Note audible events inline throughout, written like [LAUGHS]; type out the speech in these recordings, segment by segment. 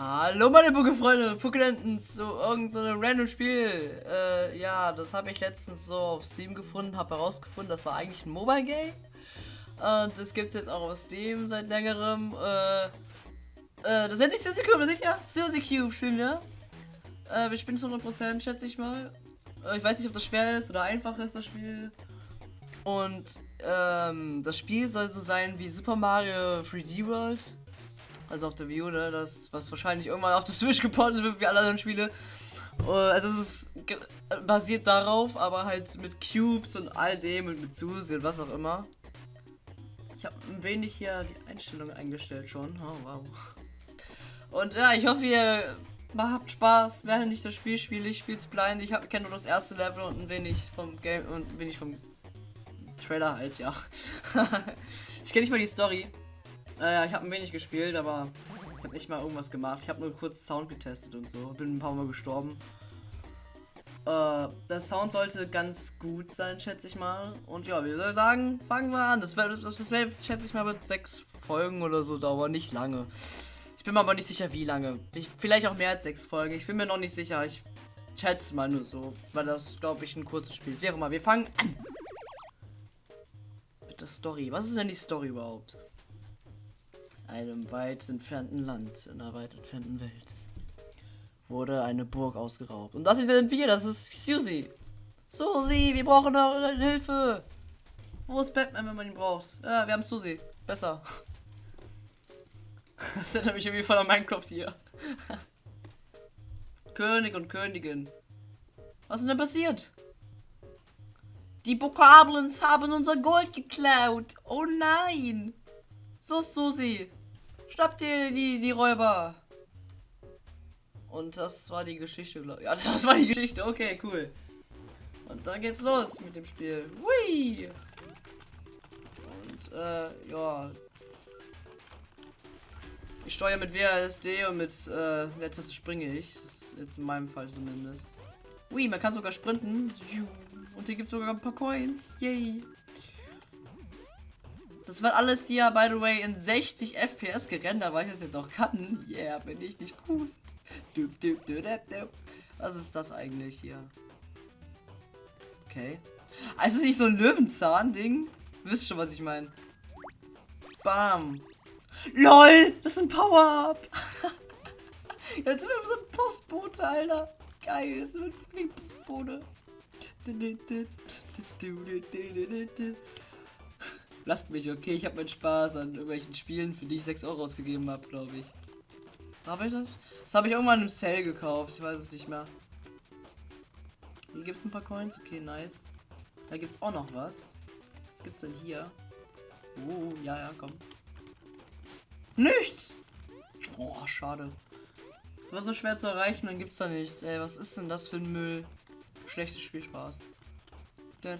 Hallo meine Pokéfreunde, Pokédenten zu irgendeinem so random Spiel. Äh, ja, das habe ich letztens so auf Steam gefunden, habe herausgefunden, das war eigentlich ein Mobile Game. Und das gibt es jetzt auch auf Steam seit längerem. Äh, äh, das nennt sich Suzy Cube, sicher? Suzy Cube spielen wir. Äh, wir spielen zu 100%, schätze ich mal. Äh, ich weiß nicht, ob das schwer ist oder einfach ist, das Spiel. Und ähm, das Spiel soll so sein wie Super Mario 3D World also auf der Wii U, ne? Das, was wahrscheinlich irgendwann auf der Switch geportet wird, wie alle anderen Spiele. Uh, also es ist basiert darauf, aber halt mit Cubes und all dem und mit Susi und was auch immer. Ich habe ein wenig hier die Einstellungen eingestellt schon. Oh, wow. Und ja, ich hoffe, ihr habt Spaß, während ich das Spiel spiele. Ich spiele es blind. Ich kenne nur das erste Level und ein wenig vom Game und ein wenig vom Trailer halt, ja. [LAUGHS] ich kenne nicht mal die Story. Naja, ich habe ein wenig gespielt, aber ich habe nicht mal irgendwas gemacht. Ich habe nur kurz Sound getestet und so. Bin ein paar Mal gestorben. Äh, der Sound sollte ganz gut sein, schätze ich mal. Und ja, wir sagen, fangen wir an. Das wäre, das, das wär, schätze ich mal, wird sechs Folgen oder so dauern. Nicht lange. Ich bin mir aber nicht sicher, wie lange. Ich, vielleicht auch mehr als sechs Folgen. Ich bin mir noch nicht sicher. Ich schätze mal nur so. Weil das, glaube ich, ein kurzes Spiel ist. Auch immer, wir fangen an. Mit der Story. Was ist denn die Story überhaupt? Einem weit entfernten Land, in einer weit entfernten Welt, wurde eine Burg ausgeraubt. Und das sind wir, das ist Susie. Susie, wir brauchen eure Hilfe. Wo ist Batman, wenn man ihn braucht? Ja, wir haben Susie. Besser. [LAUGHS] Das erinnert mich irgendwie voll an Minecraft hier. [LAUGHS] König und Königin. Was ist denn passiert? Die Bokablins haben unser Gold geklaut. Oh nein. So, Susi. Schnappt ihr die, die Räuber. Und das war die Geschichte, glaube ich. Ja, [LAUGHS] das war die Geschichte. Okay, cool. Und dann geht's los mit dem Spiel. Hui! Und, äh, ja. Ich steuere mit WASD und mit, äh, der Taste springe ich. Jetzt in meinem Fall zumindest. Hui, man kann sogar sprinten. Und hier gibt es sogar ein paar Coins. Yay! Das wird alles hier, by the way, in 60 FPS gerendert, weil ich das jetzt auch kann. Yeah, bin ich nicht cool. Was ist das eigentlich hier? Okay. Also ist nicht so ein Löwenzahn-Ding? Wisst schon, was ich meine. Bam. LOL, das ist ein Power-Up. [LAUGHS] jetzt sind wir so ein Postbote, Alter. Geil, jetzt sind wir ein Postbote. Lasst mich, okay? Ich habe meinen Spaß an irgendwelchen Spielen, für die ich 6 Euro ausgegeben habe, glaube ich. Habe ich das? Das habe ich irgendwann im Sale gekauft. Ich weiß es nicht mehr. Hier gibt es ein paar Coins. Okay, nice. Da gibt es auch noch was. Was gibt's denn hier? Oh, ja, ja, komm. Nichts! Oh, schade. War so schwer zu erreichen, dann gibt's da nichts. Ey, was ist denn das für ein Müll? Schlechtes Spielspaß. Das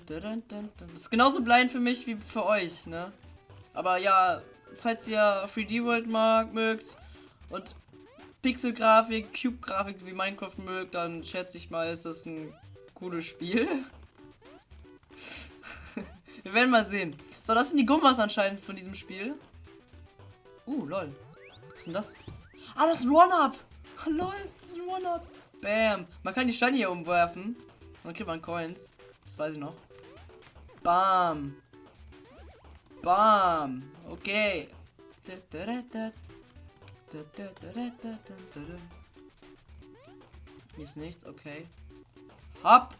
ist genauso blind für mich wie für euch, ne? Aber ja, falls ihr 3D World mag, mögt und Pixel-Grafik, Cube-Grafik wie Minecraft mögt, dann schätze ich mal, ist das ein cooles Spiel. [LAUGHS] Wir werden mal sehen. So, das sind die Gummas anscheinend von diesem Spiel. Uh, lol. Was ist denn das? Ah, das ist ein One-Up. lol, das ist ein One-Up. Bam. Man kann die Steine hier umwerfen. Dann kriegt man Coins. Das weiß ich noch. Bam. Bam. Okay. Hier ist nichts, okay. Hopp.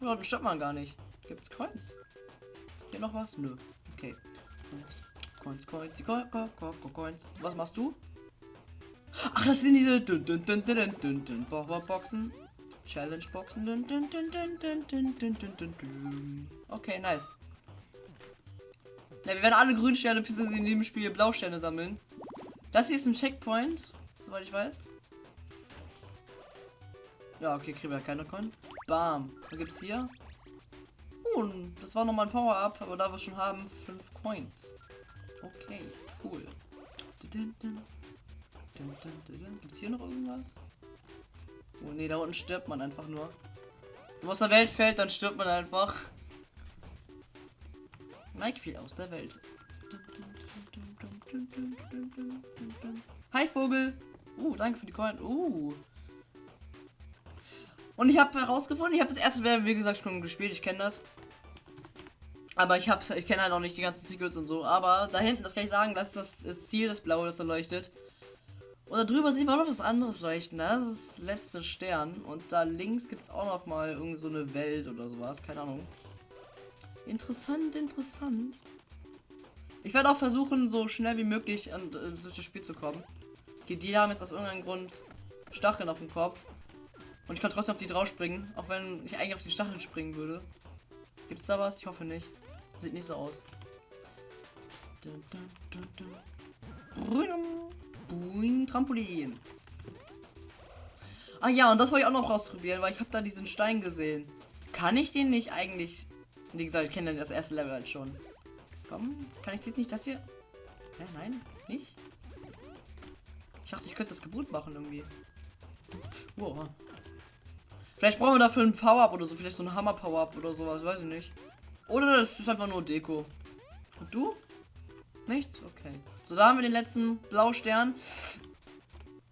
Ja, dann stoppt man gar nicht. Gibt's Coins? Hier noch was? Nö. Okay. Coins, Coins, Coins, Coins, Coins. Was machst du? Ach, das sind diese Boxen. Challenge Boxen. Dun, dun, dun, okay, nice. Ja, wir werden alle Grünsterne bis in dem Spiel Blausterne sammeln. Das hier ist ein Checkpoint, soweit ich weiß. Ja, okay, kriegen wir keine Con. Bam. Was gibt's hier? Oh, uh, das war nochmal ein Power-Up, aber da wir schon haben, 5 Coins. Okay, cool. Dun, dun, dun. Gibt's hier noch irgendwas? Oh ne, da unten stirbt man einfach nur. Wenn man aus der Welt fällt, dann stirbt man einfach. Mike fiel aus der Welt. Hi Vogel. Uh, danke für die Coin. Uh. Und ich habe herausgefunden, ich habe das erste Level, wie gesagt, schon gespielt. Ich kenne das. Aber ich habe, ich kenne halt auch nicht die ganzen Secrets und so. Aber da hinten, das kann ich sagen, das ist das, das Ziel, das Blaue, das da leuchtet. Und da drüber sieht man noch was anderes leuchten. Das ist letzte Stern. Und da links gibt es auch noch mal irgend so eine Welt oder sowas. Keine Ahnung. Interessant, interessant. Ich werde auch versuchen, so schnell wie möglich an, äh, durch das Spiel zu kommen. Die, die haben jetzt aus irgendeinem Grund Stacheln auf dem Kopf. Und ich kann trotzdem auf die drauf springen, auch wenn ich eigentlich auf die Stacheln springen würde. Gibt's da was? Ich hoffe nicht. Sieht nicht so aus. Dun, dun, dun, Boing, Trampolin. Ah ja, und das wollte ich auch noch ausprobieren, weil ich habe da diesen Stein gesehen. Kann ich den nicht eigentlich... Wie gesagt, ich kenne das erste Level halt schon. Komm, kann ich jetzt nicht das hier... Hä, nein? Nicht? Ich dachte, ich könnte das Gebot machen irgendwie. Wow. Vielleicht brauchen wir dafür ein Power-Up oder so. Vielleicht so ein Hammer-Power-Up oder sowas. Weiß ich nicht. Oder das ist einfach nur Deko. Und du? Nichts? Okay. So, da haben wir den letzten Blaustern.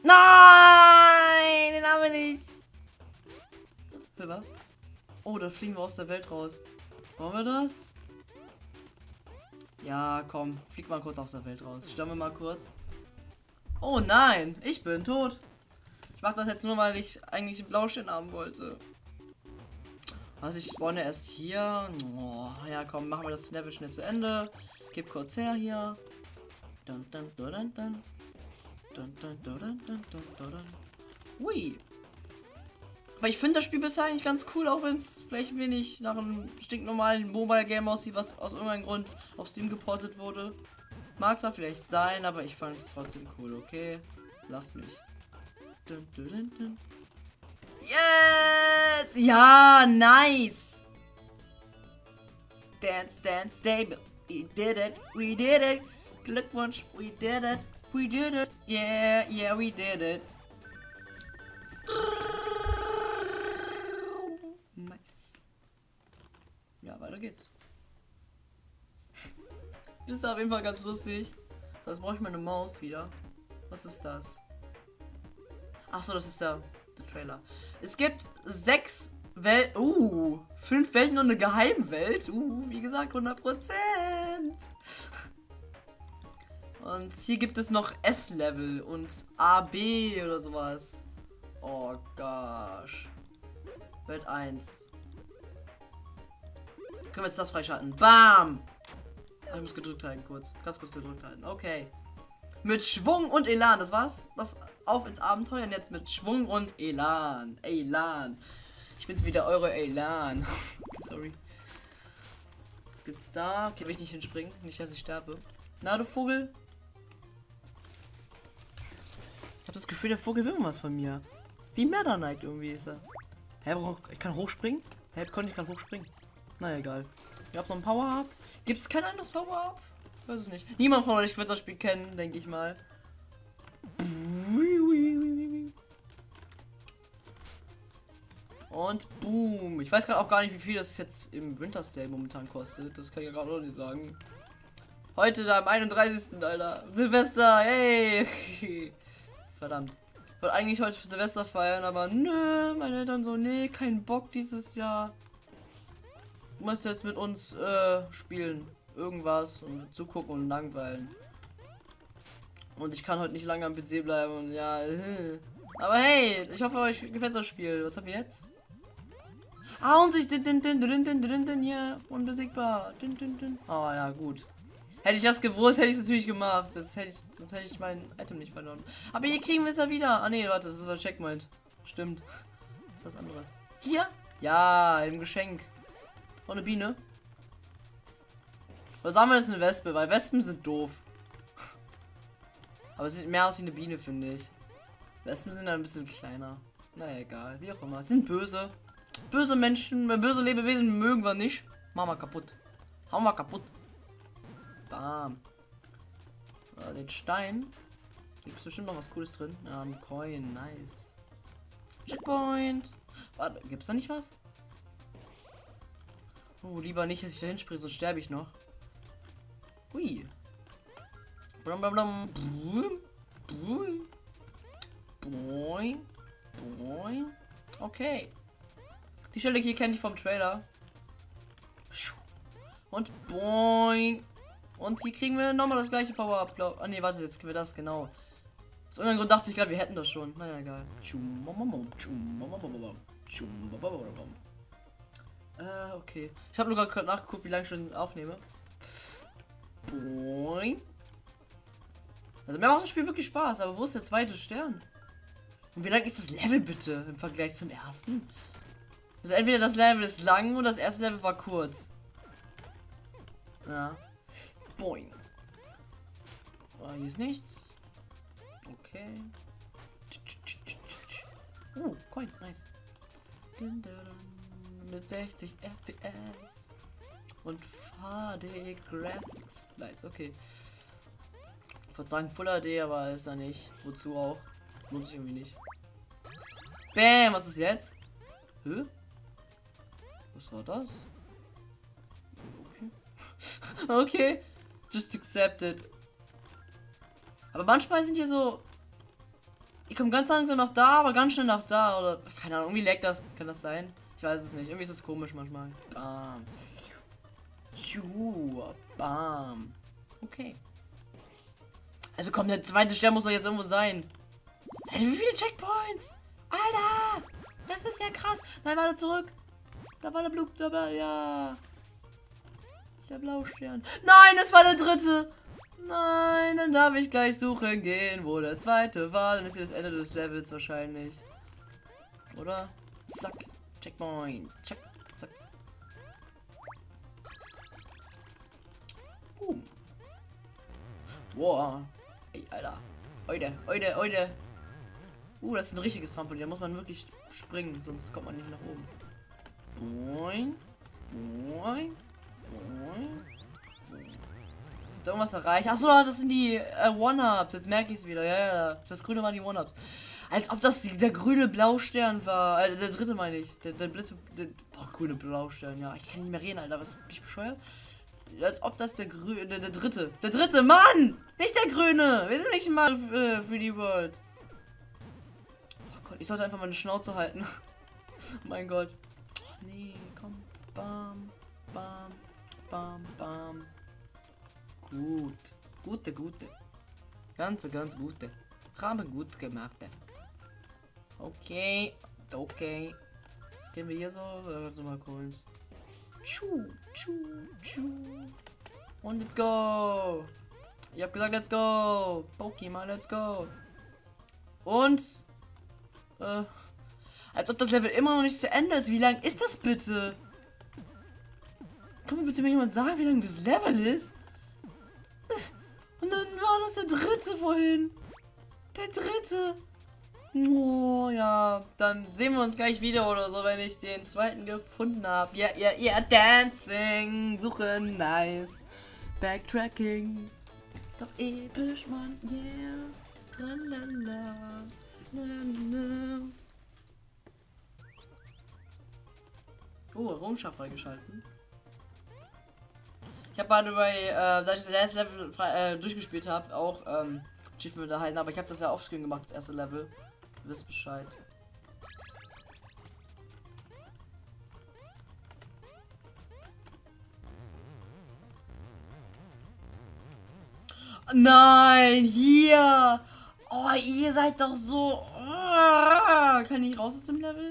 Nein! Den haben wir nicht. Für was? Oh, da fliegen wir aus der Welt raus. Wollen wir das? Ja, komm. Flieg mal kurz aus der Welt raus. Stammen wir mal kurz. Oh nein, ich bin tot. Ich mache das jetzt nur, weil ich eigentlich einen Blaustern haben wollte. Also ich spawne erst hier. Oh, ja, komm, machen wir das Level schnell zu Ende. Gib kurz her hier. Dun, dun, dun, dun, dun. Dun, dun, dun, dun. Ui. Aber ich finde das Spiel bisher eigentlich ganz cool, auch wenn es vielleicht wenig nach einem stinknormalen Mobile-Game aussieht, was aus irgendeinem Grund auf Steam geportet wurde. Mag zwar vielleicht sein, aber ich fand es trotzdem cool, okay? Lasst mich. Dun, dun, dun. Yes! Ja, nice! Dance, dance, stable. We did it, we did it. Glückwunsch, we did it, we did it. Yeah, yeah, we did it. Nice. Ja, weiter geht's. Ist auf jeden Fall ganz lustig. Das brauche ich meine Maus wieder. Was ist das? Ach so, das ist der, der Trailer. Es gibt sechs Welt, uh, fünf Welten und eine Geheimwelt. Uh, wie gesagt, 100 Und hier gibt es noch S-Level und AB oder sowas. Oh gosh. Welt 1. Können wir jetzt das freischalten? Bam! Ich muss gedrückt halten, kurz. Ganz kurz gedrückt halten. Okay. Mit Schwung und Elan, das war's. Das auf ins Abenteuer und jetzt mit Schwung und Elan. Elan. Ich bin's wieder, eure Elan. [LAUGHS] Sorry. Was gibt's da? Okay, will ich nicht hinspringen. Nicht, dass ich sterbe. Na, du Vogel. Ich habe das Gefühl, der Vogel will was von mir. Wie Meta Knight irgendwie ist er. Hä, ich kann hochspringen? Hä, konnte ich kann hochspringen. Na egal. Ich hab noch ein Power-Up. Gibt es kein anderes Power-Up? Weiß es nicht. Niemand von euch wird das Spiel kennen, denke ich mal. Und boom. Ich weiß gerade auch gar nicht, wie viel das jetzt im Winter Sale momentan kostet. Das kann ich ja gerade auch nicht sagen. Heute da am 31. Alter. Silvester, hey. [LAUGHS] Verdammt. Ich wollte eigentlich heute Silvester feiern, aber nö, meine Eltern so, nee, kein Bock dieses Jahr. Du musst jetzt mit uns äh, spielen. Irgendwas und zugucken und langweilen. Und ich kann heute nicht lange am PC bleiben und ja. Äh. [LAUGHS] Aber hey, ich hoffe euch gefällt das Spiel. Was haben wir jetzt? Ah, und sich din, din, din, din, din, din, din, hier unbesiegbar. Din, din, din. Oh ja, gut. Hätte ich das gewusst, hätte ich es natürlich gemacht. Das hätte ich, sonst hätte ich mein Item nicht verloren. Aber hier kriegen wir es ja wieder. Ah nee, warte, das war Checkpoint. Stimmt. Das ist was anderes. Hier? Ja, im Geschenk. Oh, eine Biene. Was haben wir jetzt eine Wespe? Weil Wespen sind doof. Aber es sieht mehr aus wie eine Biene, finde ich. Wespen sind ein bisschen kleiner. Naja, egal. Wie auch immer. Sind böse. Böse Menschen, böse Lebewesen mögen wir nicht. Machen wir kaputt. Hauen wir kaputt. Bam. Ja, den Stein. Gibt es bestimmt noch was Cooles drin. Ja, ein Coin. Nice. Checkpoint. Warte, gibt es da nicht was? Oh, lieber nicht, dass ich da hinspringe, sonst sterbe ich noch. Hui. Blum, blum, blum. Boing. Boing. Okay. Die Stelle hier kenne ich vom Trailer. Und boing. Und hier kriegen wir nochmal das gleiche Power-Up, glaub. Ah ne, warte, jetzt kriegen wir das, genau. Aus irgendeinem Grund dachte ich gerade, wir hätten das schon. Naja, egal. Äh, okay. Ich habe nur gerade nachgeguckt, wie lange ich schon aufnehme. Boing. Also mir macht das Spiel wirklich Spaß, aber wo ist der zweite Stern? Und wie lang ist das Level bitte im Vergleich zum ersten? Also entweder das Level ist lang oder das erste Level war kurz. Ja. Boing. Oh, hier ist nichts. Okay. Oh, Coins, nice. Mit 60 FPS. Und HD Graphics. Nice, okay. Ich würde sagen Full HD, aber ist er nicht. Wozu auch? Lohnt sich irgendwie nicht. Bam, was ist jetzt? Hä? Was war das? Okay. [LAUGHS] okay. Just accepted. Aber manchmal sind hier so. Ich komme ganz langsam nach da, aber ganz schnell nach da. Oder. Keine Ahnung, irgendwie leckt das. Kann das sein? Ich weiß es nicht. Irgendwie ist es komisch manchmal. Bam. Bam. Okay. Also komm, der zweite Stern muss doch jetzt irgendwo sein. Hey, wie viele Checkpoints? Alter! Das ist ja krass. Nein, warte zurück. Da war der Blut dabei, ja. Der Blaustern. Nein, das war der dritte. Nein, dann darf ich gleich suchen gehen, wo der zweite war. Dann ist hier das Ende des Levels wahrscheinlich. Oder? Zack. Checkpoint. Zack. Zack. Boom. Boah. Ey, Alter. Heute, heute, heute. Uh, das ist ein richtiges Trampolin. Da muss man wirklich springen, sonst kommt man nicht nach oben. Boing. Boing. Irgendwas erreicht. Achso, das sind die äh, One-Ups. Jetzt merke ich es wieder. Ja, ja, das grüne waren die One-Ups. Als ob das die, der grüne Blaustern war. Äh, der dritte meine ich. Der, der Blitze. Der, boah, grüne Blaustern. Ja, ich kann nicht mehr reden, Alter. Was bin ich bescheuert? Als ob das der grüne. Der, der, dritte. Der dritte, Mann! Nicht der grüne! Wir sind nicht mal äh, für die World. Oh Gott, ich sollte einfach meine Schnauze halten. [LAUGHS] oh mein Gott. Nee, komm. Bam, bam, bam, bam. Gut. Gute, gute. Ganz, ganz gute. Haben gut gemacht. Okay. Okay. Jetzt gehen wir hier so. Also mal kurz. Tschu, tschu, tschu. Und let's go. Ich hab gesagt, let's go. Pokémon, let's go. Und. Äh, als ob das Level immer noch nicht zu Ende ist. Wie lang ist das bitte? Kann mir bitte mir jemand sagen, wie lang das Level ist? Und dann war das der dritte vorhin. Der dritte. Oh, ja. Dann sehen wir uns gleich wieder oder so, wenn ich den zweiten gefunden habe. Ja, ja, ja. Dancing. Suchen. Nice. Backtracking. Ist doch episch, Mann. Yeah. Tralala. Lalala. Oh, Errungenschaft freigeschalten. Ich habe gerade bei, äh, da ich das erste Level äh, durchgespielt habe, auch ähm, Achievement erhalten, aber ich habe das ja offscreen gemacht, das erste Level. Ihr wisst Bescheid. Nein, hier! Oh, ihr seid doch so. Oh, kann ich raus aus dem Level?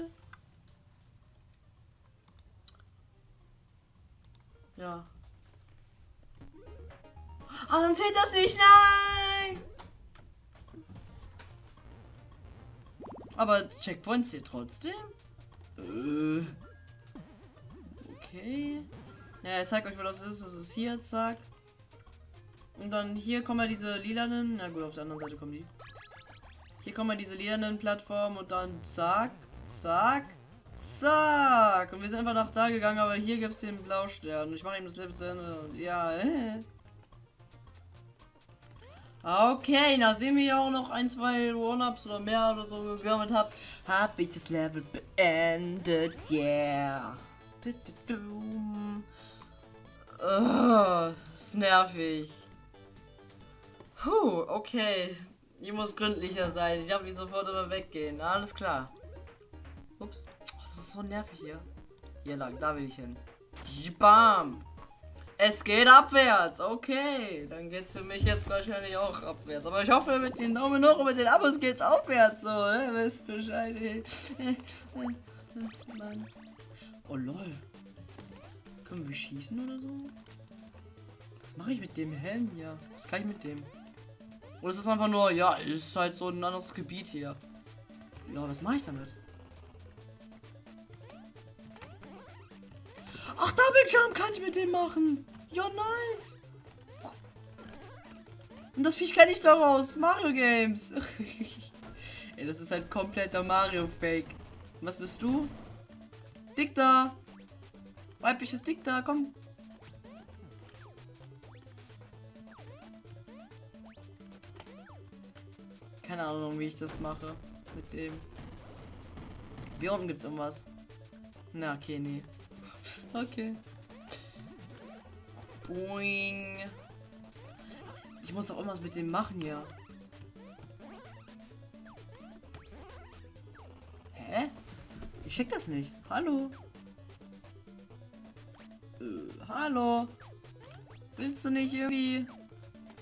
Dann zählt das nicht. Nein! Aber Checkpoint zählt trotzdem. Äh. Okay. Ja, ich zeig euch, wo das ist. Das ist hier, zack. Und dann hier kommen ja diese lilanen. Na gut, auf der anderen Seite kommen die. Hier kommen ja diese lilanen Plattformen und dann zack, zack, zack. Und wir sind einfach nach da gegangen, aber hier gibt es den Blaustern. Ich mache ihm das Level zu Ende. Und ja, äh. [LAUGHS] Okay, nachdem ich auch noch ein, zwei One-Ups oder mehr oder so gesammelt habe, habe ich das Level beendet. Yeah. Du, ist nervig. Puh, okay. Ich muss gründlicher sein. Ich darf nicht sofort immer weggehen. Alles klar. Ups. Oh, das ist so nervig hier. Hier lang, da will ich hin. Bam. Es geht abwärts. Okay. Dann geht es für mich jetzt wahrscheinlich auch abwärts. Aber ich hoffe, mit den Daumen hoch und mit den Abos geht's aufwärts. So, ne? Wisst Bescheid. Nein. Oh lol. Können wir schießen oder so? Was mache ich mit dem Helm hier? Was kann ich mit dem? Oder ist das einfach nur, ja, ist halt so ein anderes Gebiet hier. Ja, was mache ich damit? Ach, Double Jump kann ich mit dem machen. Ja, nice. Und das Viech kenne ich daraus. Mario Games. [LAUGHS] Ey, das ist halt kompletter Mario-Fake. Was bist du? Dick da. Weibliches Dick da, komm. Keine Ahnung, wie ich das mache. Mit dem. Hier unten gibt's irgendwas. Na, okay, nee. Okay. Boing. Ich muss doch irgendwas mit dem machen hier. Hä? Ich check das nicht. Hallo? Äh, hallo? Willst du nicht irgendwie...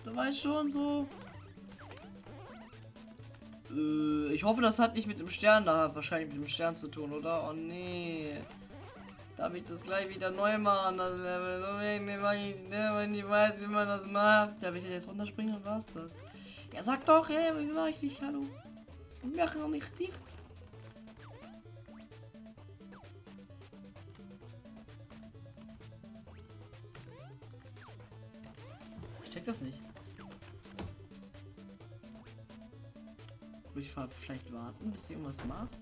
Du weißt schon so... Äh, ich hoffe, das hat nicht mit dem Stern da wahrscheinlich mit dem Stern zu tun, oder? Oh nee. Darf ich das gleich wieder neu machen, das Level? Wenn ich weiß, wie man das macht. Darf ich jetzt runterspringen und war's das? Ja, sag doch, ey, wie war ich dich? Hallo? Wir machen noch nicht dicht. Ich check das nicht. Will ich vielleicht warten, bis irgendwas macht?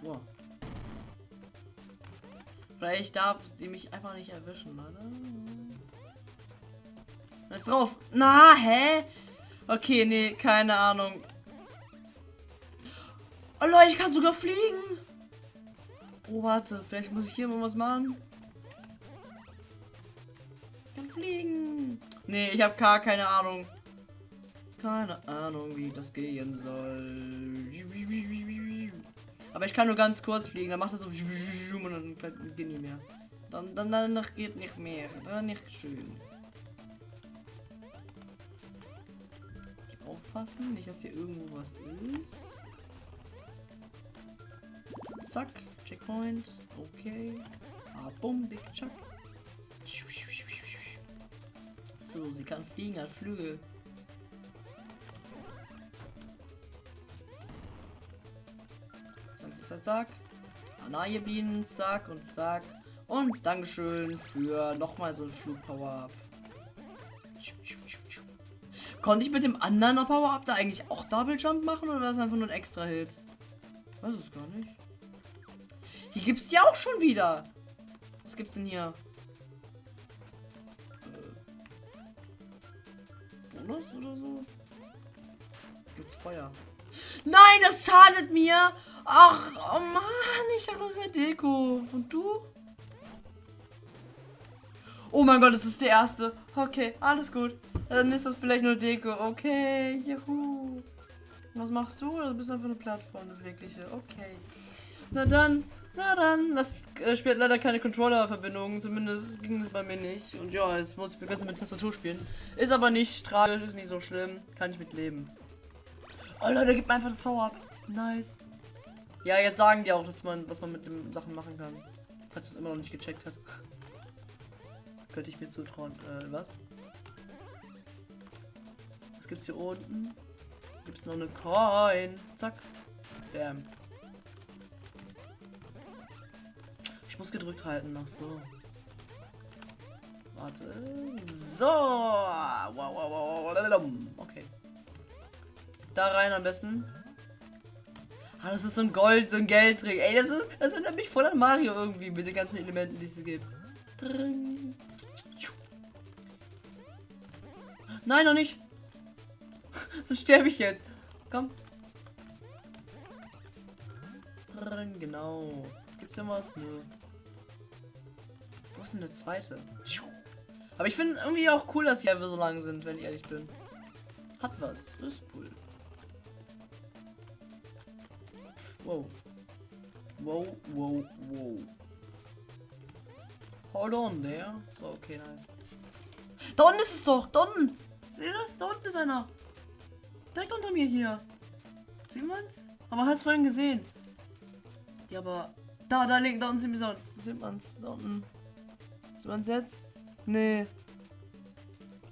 Wow. Vielleicht darf sie mich einfach nicht erwischen, oder? Ist drauf? Na, hä? Okay, nee, keine Ahnung. Oh Leute, ich kann sogar fliegen. Oh, warte, vielleicht muss ich hier mal was machen. Ich kann fliegen. Nee, ich habe gar keine Ahnung. Keine Ahnung, wie das gehen soll. Aber ich kann nur ganz kurz fliegen. Dann macht das so und dann geht nicht mehr. Dann, dann danach geht nicht mehr. Dann nicht schön. Aufpassen, nicht dass hier irgendwo was ist. Zack, Checkpoint. Okay. Ah, bumm, Big Chuck. So, sie kann fliegen, hat Flügel. Zack. Anaje Bienen, zack und zack. Und Dankeschön für nochmal so ein Flugpower-Up. Konnte ich mit dem anderen Power-Up da eigentlich auch Double Jump machen oder war das einfach nur ein extra Hit? Weiß es gar nicht. Hier gibt es ja auch schon wieder. Was gibt's denn hier? Äh. Bonus oder so? Gibt's Feuer? Nein, das schadet mir! Ach, oh Mann, ich dachte, das wäre Deko. Und du? Oh mein Gott, das ist der erste. Okay, alles gut. Dann ist das vielleicht nur Deko. Okay, juhu. Was machst du? Du bist einfach eine Plattform, das wirkliche. Okay. Na dann, na dann. Das äh, spielt leider keine Controller-Verbindung. Zumindest ging es bei mir nicht. Und ja, jetzt muss ich ganz mit Tastatur spielen. Ist aber nicht tragisch, ist nicht so schlimm. Kann ich mit leben. Oh Leute, gib mir einfach das V-Up. Nice. Ja, jetzt sagen die auch, dass man, was man mit den Sachen machen kann. Falls man es immer noch nicht gecheckt hat. Könnte ich mir zutrauen. Äh, was? Was gibt's hier unten? Gibt's noch eine Coin? Zack. Bam. Ich muss gedrückt halten noch so. Warte. So. Wow, wow, wow. Okay. Da rein am besten. Ah, das ist so ein Gold, so ein Geldtrick. Ey, das ist, das erinnert mich voll an Mario irgendwie mit den ganzen Elementen, die es gibt. Nein, noch nicht. [LAUGHS] so sterbe ich jetzt. Komm. Genau. Gibt's denn was? Nö. Wo ist denn der zweite? Aber ich finde irgendwie auch cool, dass die Level so lang sind, wenn ich ehrlich bin. Hat was. Das ist cool. Wow. Wow, wow, wow. Hold on there. So, okay, nice. Da unten ist es doch! Da unten! Seht ihr das? Da unten ist einer. Direkt unter mir hier. Sieht man's? Aber man hat es vorhin gesehen. Ja, aber. Da, da links, da unten sieht man es. Sieht man's. Da unten. Sieht man's jetzt? Nee.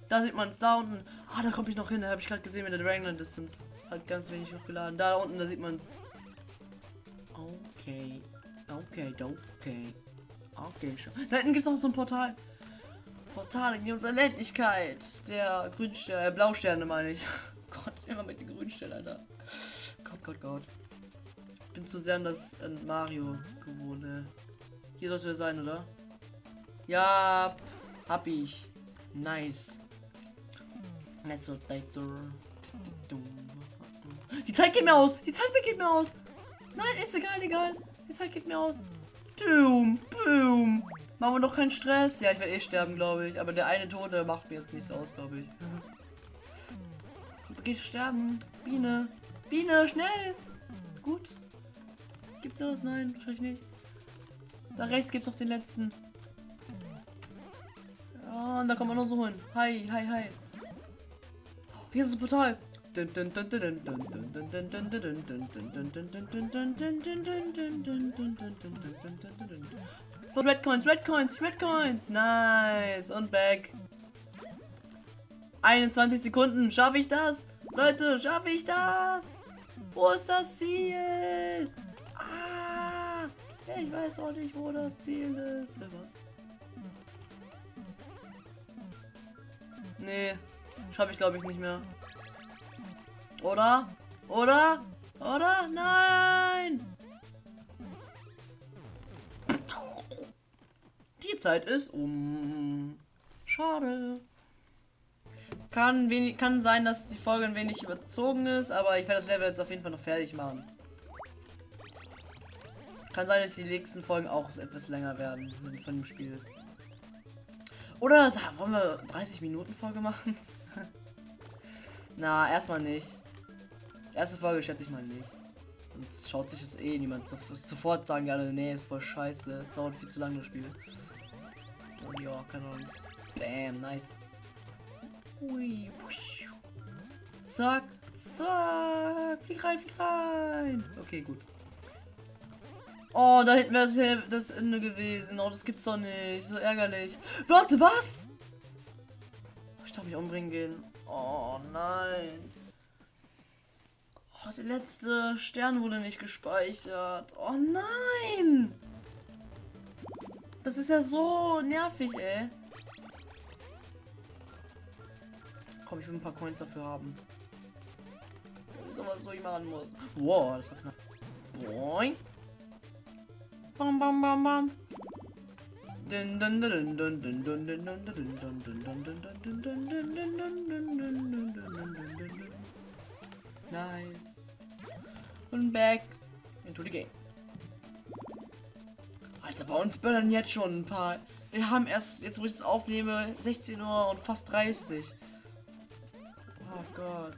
Da sieht man's. Da unten. Ah, da komme ich noch hin. Da habe ich gerade gesehen mit der Dragonland Distance. Hat ganz wenig noch geladen. Da unten, da sieht man's. Okay. Okay, okay. Okay, schon. Da hinten gibt es noch so ein Portal. Portal in die Unendlichkeit. Der Grünstern, äh, Blausterne meine ich. [LAUGHS] Gott, immer mit den Grünstern, Alter. Gott, Gott, Gott. Ich bin zu sehr an das an Mario gewohnt. Äh. Hier sollte er sein, oder? Ja, hab ich. Nice. Nice, nice. Die Zeit geht mir aus. Die Zeit geht mir aus. Nein, ist egal, egal. Die Zeit geht mir aus. Boom, boom. Machen wir doch keinen Stress. Ja, ich werde eh sterben, glaube ich. Aber der eine Tote macht mir jetzt nichts aus, glaube ich. Geh sterben. Biene. Biene, schnell. Gut. Gibt's was? Nein, wahrscheinlich nicht. Da rechts gibt's noch den letzten. Ja, und da kann man noch so holen. Hi, hi, hi. Hier ist das Portal. Oh, Red Coins, Red Coins, Red Coins. Nice. Und back. 21 Sekunden. Schaffe ich das? Leute, schaffe ich das? Wo ist das Ziel? Ah, ich weiß auch nicht, wo das Ziel ist. Was? Nee, schaffe ich glaube ich nicht mehr. Oder? Oder? Oder? Nein! Die Zeit ist um. Schade. Kann, wenig, kann sein, dass die Folge ein wenig überzogen ist, aber ich werde das Level jetzt auf jeden Fall noch fertig machen. Kann sein, dass die nächsten Folgen auch etwas länger werden von dem Spiel. Oder wollen wir 30 Minuten Folge machen? [LAUGHS] Na, erstmal nicht. Erste Folge schätze ich mal nicht. Sonst schaut sich das eh niemand sofort sagen, ja, nee, ist voll scheiße. Dauert viel zu lange das Spiel. Und ja, keine Ahnung. Bam, nice. Ui, push. Zack, zack. Flieg rein, flieg rein. Okay, gut. Oh, da hinten wäre das Ende gewesen. Oh, das gibt's doch nicht. So ärgerlich. Warte, was? Ich darf mich umbringen gehen. Oh, nein. Oh, der letzte Stern wurde nicht gespeichert. Oh nein! Das ist ja so nervig, ey. Komm, ich will ein paar Coins dafür haben. So was so ich machen muss. Wow, das war knapp. Boing. Bam, bam, bam, bam. Nice. Und back into the game. Alter, bei uns böllern jetzt schon ein paar. Wir haben erst, jetzt wo ich es aufnehme, 16 Uhr und fast 30. Oh Gott.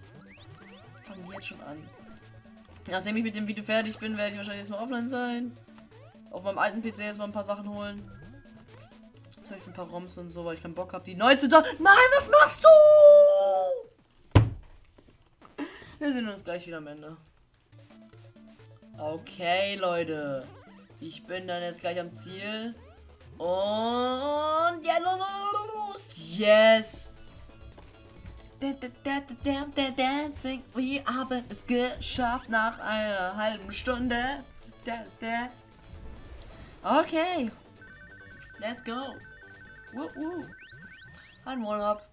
Fangen jetzt schon an. Nachdem ich mit dem Video fertig bin, werde ich wahrscheinlich jetzt mal offline sein. Auf meinem alten PC jetzt mal ein paar Sachen holen. Jetzt habe ich ein paar ROMs und so, weil ich keinen Bock habe, die neu zu. Nein, was machst du? Wir sehen uns gleich wieder am Ende. Okay, Leute. Ich bin dann jetzt gleich am Ziel. Und ja, los! Yes! Dancing, wir haben es geschafft nach einer halben Stunde. Okay. Let's go. Woo, woo. Ein One-Up.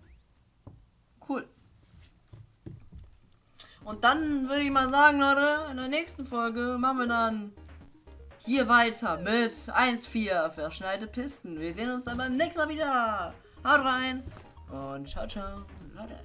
Cool. Und dann würde ich mal sagen, Leute, in der nächsten Folge machen wir dann hier weiter mit 1-4 verschneite Pisten. Wir sehen uns dann beim nächsten Mal wieder. Haut rein und ciao, ciao, Leute.